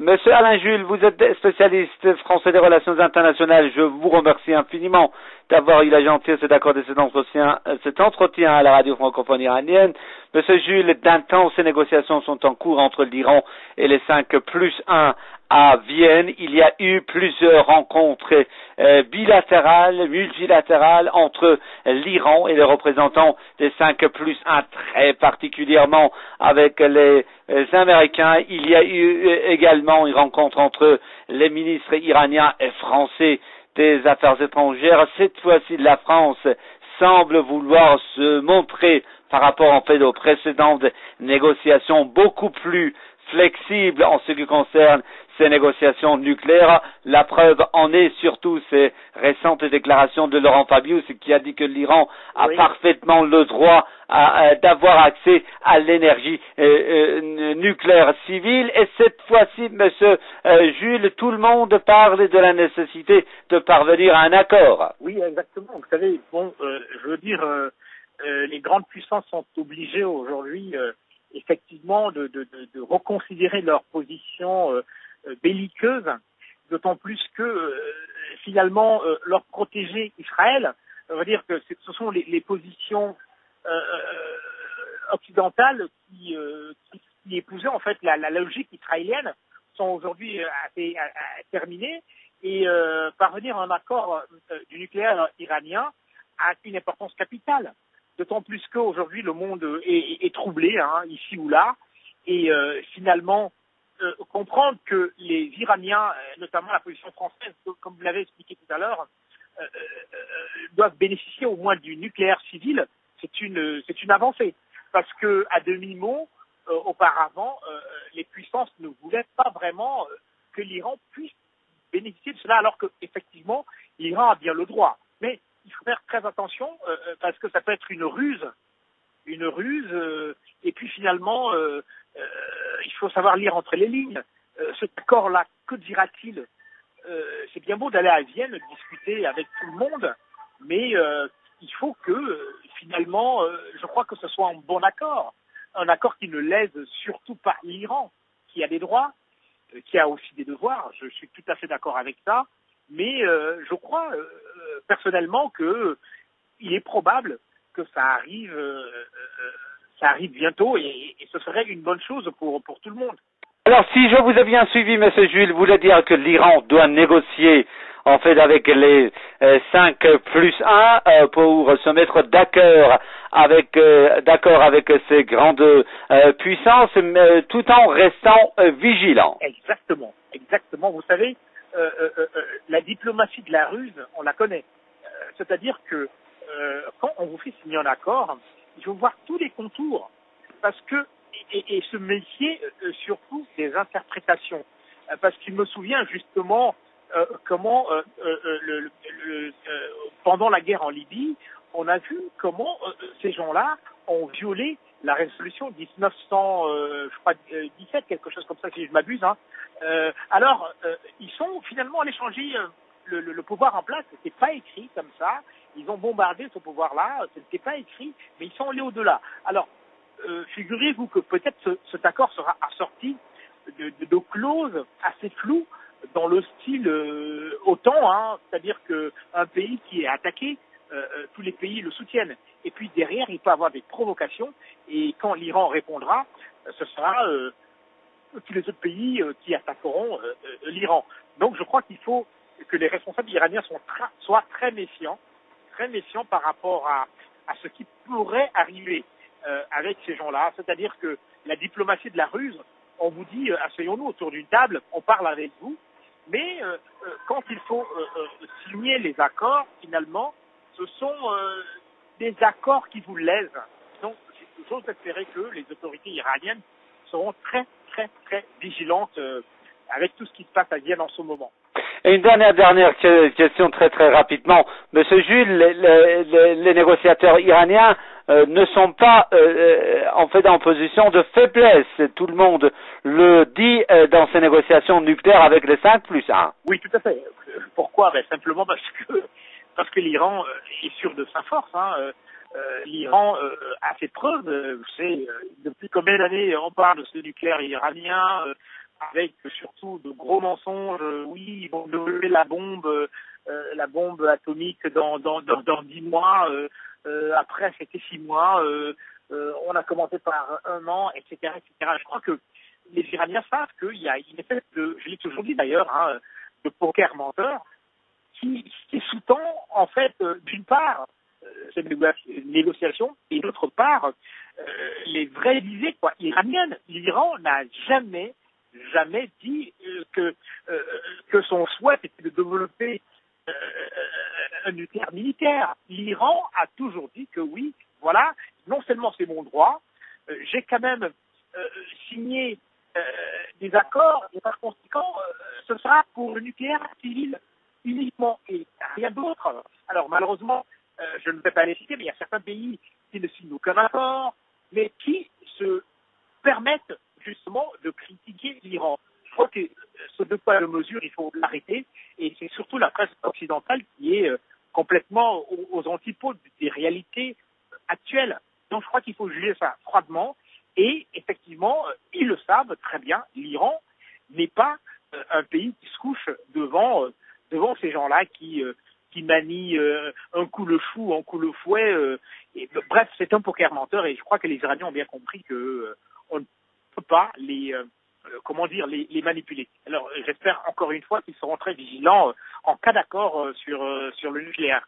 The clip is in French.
Monsieur Alain Jules, vous êtes spécialiste français des relations internationales. Je vous remercie infiniment d'avoir eu la gentillesse d'accorder cet entretien, euh, cet entretien à la radio francophone iranienne. Monsieur Jules, d'intenses négociations sont en cours entre l'Iran et les cinq plus un à Vienne. Il y a eu plusieurs rencontres euh, bilatérales, multilatérales entre l'Iran et les représentants des cinq plus un, très particulièrement avec les euh, Américains. Il y a eu également une rencontre entre les ministres iraniens et français des Affaires étrangères. Cette fois-ci, la France semble vouloir se montrer par rapport en fait aux précédentes négociations beaucoup plus flexible en ce qui concerne ces négociations nucléaires. La preuve en est surtout ces récentes déclarations de Laurent Fabius qui a dit que l'Iran a parfaitement le droit d'avoir accès à l'énergie euh, euh, nucléaire civile. Et cette fois-ci, Monsieur euh, Jules, tout le monde parle de la nécessité de parvenir à un accord. Oui, exactement. Vous savez, bon, je veux dire, les grandes puissances sont obligées aujourd'hui effectivement de, de, de, reconsidérer leur position euh, belliqueuse, d'autant plus que euh, finalement leur protéger Israël, on va dire que ce sont les, positions occidentales qui, qui, qui, épousaient en fait la, logique israélienne sont aujourd'hui assez terminées. Et parvenir à un accord du nucléaire iranien a une importance capitale. D'autant plus qu'aujourd'hui le monde est, troublé, hein, ici ou là, et euh, finalement euh, comprendre que les Iraniens, euh, notamment la position française, comme vous l'avez expliqué tout à l'heure, doivent bénéficier au moins du nucléaire civil, c'est une, c'est une avancée. Parce que à demi-mot, auparavant, les puissances ne voulaient pas vraiment que l'Iran puisse bénéficier de cela, alors qu'effectivement, l'Iran a bien le droit. Mais il faut faire très attention euh, euh, parce que ça peut être une ruse, une ruse. Euh, et puis finalement, faut savoir lire entre les lignes. cet accord-là, que dira-t-il C'est bien beau d'aller à Vienne discuter avec tout le monde, mais il faut que finalement, je crois que ce soit un bon accord, un accord qui ne lèse surtout pas l'Iran, qui a des droits, qui a aussi des devoirs. Je suis tout à fait d'accord avec ça mais euh, je crois euh, personnellement qu'il est probable que ça arrive, euh, ça arrive bientôt et, ce serait une bonne chose pour, pour tout le monde. Alors, si je vous ai bien suivi, Monsieur Jules, vous voulez dire que l'Iran doit négocier en fait avec les cinq plus un pour se mettre d'accord avec d'accord avec ces grandes puissances, tout en restant vigilant. Exactement, exactement. Vous savez, euh, euh, euh, la diplomatie de la ruse, on la connaît. C'est-à-dire que quand on vous fait signer un accord, il faut voir tous les contours, parce que et, se méfier surtout des interprétations, parce qu'il me souvient justement comment pendant la guerre en Libye, on a vu comment ces gens-là ont violé la résolution 1917, quelque chose comme ça si je m'abuse, hein, euh, alors, euh, ils sont finalement allés changer euh, le, le, pouvoir en place. C'était pas écrit comme ça. Ils ont bombardé ce pouvoir-là. Ce n'était pas écrit, mais ils sont allés au-delà. Alors, figurez-vous que peut-être ce, cet accord sera assorti de, de, clauses assez floues dans le style euh, OTAN, hein, c'est-à-dire qu'un pays qui est attaqué, tous les pays le soutiennent. Et puis derrière, il peut avoir des provocations, et quand l'Iran répondra, ce sera tous les autres pays euh, qui attaqueront euh, euh, l'Iran. Donc je crois qu'il faut que les responsables iraniens soient, très méfiants, très méfiants par rapport à, ce qui pourrait arriver avec ces gens-là. C'est-à-dire que la diplomatie de la ruse, on vous dit asseyons-nous autour d'une table, on parle avec vous, mais quand il faut signer les accords, finalement, ce sont des accords qui vous lèsent. Donc, j'ose espérer que les autorités iraniennes seront très très très vigilante euh, avec tout ce qui se passe à Vienne en ce moment. Et une dernière dernière question très très rapidement, Monsieur Jules, les, négociateurs iraniens euh, ne sont pas euh, en fait en position de faiblesse. Tout le monde le dit dans ces négociations nucléaires avec les 5 plus 1. Oui, tout à fait. Pourquoi? Ben, Simplement parce que parce que l'Iran est sûr de sa force. Hein. Euh, l'Iran euh, a fait preuve, euh, savez, depuis combien d'années on parle de ce nucléaire iranien, avec surtout de gros mensonges. oui, ils vont développer la bombe, la bombe atomique dans dans dans, dans dix mois. après, c'était six mois. on a commencé par un an, etc., etc. Je crois que les Iraniens savent qu'il y a une espèce de, je l'ai toujours dit d'ailleurs, hein, de poker menteur qui, qui sous-tend en fait d'une part cette négociation et d'autre part euh, les vraies visées quoi, iraniennes. L'Iran n'a jamais, jamais dit euh, euh, que son souhait était de développer un nucléaire militaire. L'Iran a toujours dit que oui, voilà, non seulement c'est mon droit, j'ai quand même signé des accords et par conséquent, ce sera pour le nucléaire civil uniquement et rien d'autre. Alors malheureusement, je ne vais pas les citer, mais il y a certains pays qui ne signent aucun accord, mais qui se permettent justement de critiquer l'Iran. Je crois que ce deux poids de mesure, il faut l'arrêter, et c'est surtout la presse occidentale qui est euh, complètement aux, antipodes des réalités actuelles. Donc je crois qu'il faut juger ça froidement, et effectivement, euh, ils le savent très bien, l'Iran n'est pas euh, un pays qui se couche devant, devant ces gens-là qui qui manie euh, un coup le chou, un coup le fouet. Et, bref, c'est un poker menteur et je crois que les Iraniens ont bien compris que euh, on ne peut pas les comment dire les, les manipuler. Alors j'espère encore une fois qu'ils seront très vigilants en cas d'accord sur sur le nucléaire.